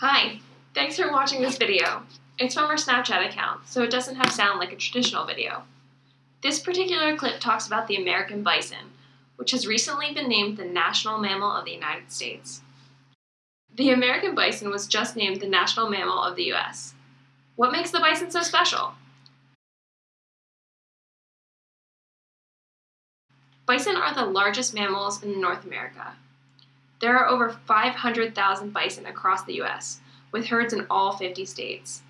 Hi, thanks for watching this video. It's from our Snapchat account, so it doesn't have sound like a traditional video. This particular clip talks about the American bison, which has recently been named the national mammal of the United States. The American bison was just named the national mammal of the U.S. What makes the bison so special? Bison are the largest mammals in North America. There are over 500,000 bison across the U.S., with herds in all 50 states.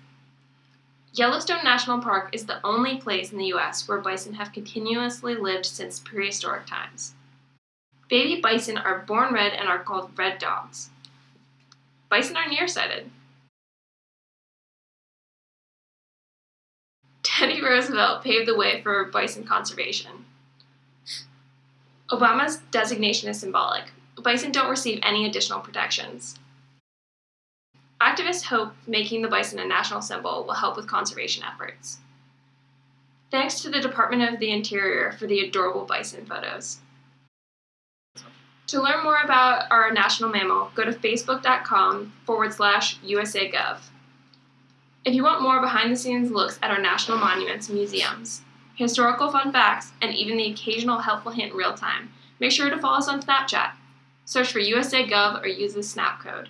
Yellowstone National Park is the only place in the U.S. where bison have continuously lived since prehistoric times. Baby bison are born red and are called red dogs. Bison are nearsighted. Teddy Roosevelt paved the way for bison conservation. Obama's designation is symbolic. Bison don't receive any additional protections. Activists hope making the bison a national symbol will help with conservation efforts. Thanks to the Department of the Interior for the adorable bison photos. To learn more about our national mammal, go to facebook.com forward slash USAGov. If you want more behind the scenes looks at our national monuments and museums, historical fun facts, and even the occasional helpful hint in real time, make sure to follow us on Snapchat. Search for USA Gov or use the Snap code.